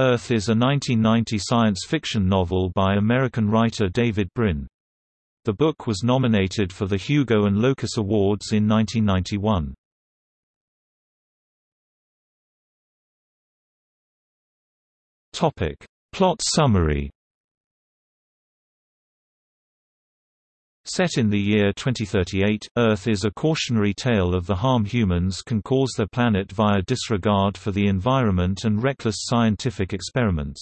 Earth is a 1990 science fiction novel by American writer David Brin. The book was nominated for the Hugo and Locus Awards in 1991. Topic: Plot summary. Set in the year 2038, Earth is a cautionary tale of the harm humans can cause their planet via disregard for the environment and reckless scientific experiments.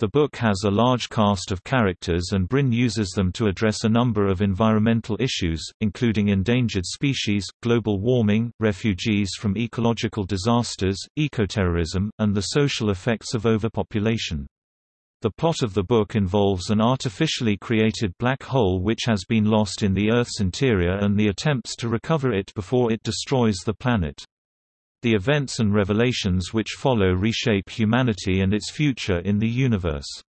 The book has a large cast of characters and Brin uses them to address a number of environmental issues, including endangered species, global warming, refugees from ecological disasters, ecoterrorism, and the social effects of overpopulation. The plot of the book involves an artificially created black hole which has been lost in the Earth's interior and the attempts to recover it before it destroys the planet. The events and revelations which follow reshape humanity and its future in the universe.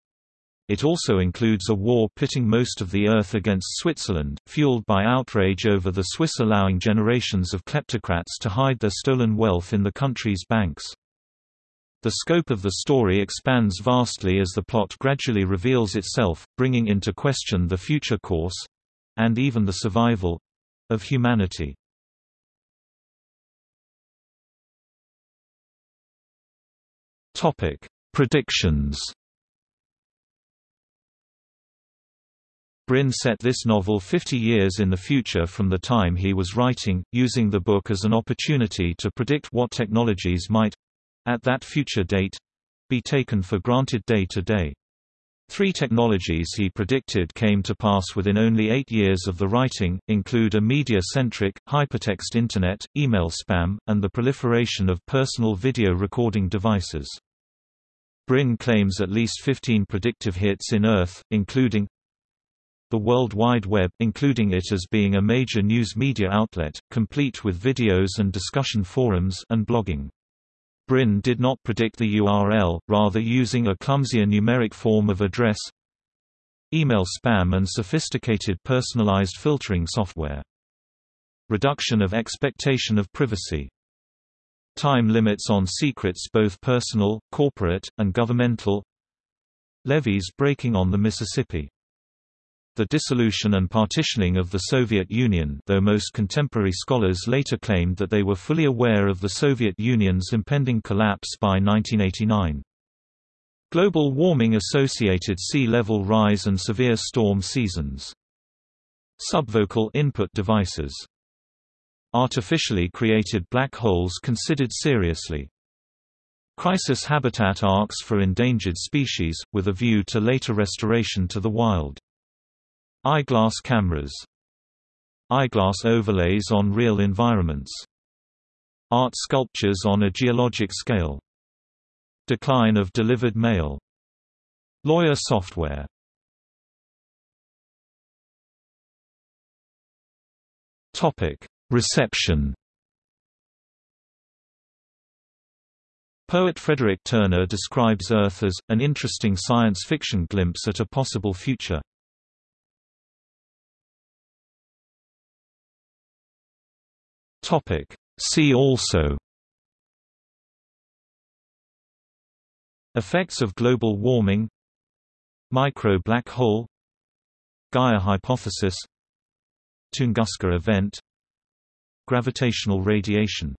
It also includes a war pitting most of the Earth against Switzerland, fueled by outrage over the Swiss allowing generations of kleptocrats to hide their stolen wealth in the country's banks. The scope of the story expands vastly as the plot gradually reveals itself, bringing into question the future course—and even the survival—of humanity. Topic: Predictions Brin set this novel 50 years in the future from the time he was writing, using the book as an opportunity to predict what technologies might at that future date be taken for granted day to day. Three technologies he predicted came to pass within only eight years of the writing, include a media-centric, hypertext Internet, email spam, and the proliferation of personal video recording devices. Brin claims at least 15 predictive hits in Earth, including the World Wide Web including it as being a major news media outlet, complete with videos and discussion forums and blogging. Brin did not predict the URL, rather using a clumsier numeric form of address email spam and sophisticated personalized filtering software. Reduction of expectation of privacy. Time limits on secrets both personal, corporate, and governmental. Levees breaking on the Mississippi the dissolution and partitioning of the Soviet Union though most contemporary scholars later claimed that they were fully aware of the Soviet Union's impending collapse by 1989. Global warming-associated sea level rise and severe storm seasons. Subvocal input devices. Artificially created black holes considered seriously. Crisis habitat arks for endangered species, with a view to later restoration to the wild. Eyeglass cameras. Eyeglass overlays on real environments. Art sculptures on a geologic scale. Decline of delivered mail. Lawyer software. Topic. Reception. Poet Frederick Turner describes Earth as, an interesting science fiction glimpse at a possible future. Topic. See also Effects of global warming Micro-black hole Gaia hypothesis Tunguska event Gravitational radiation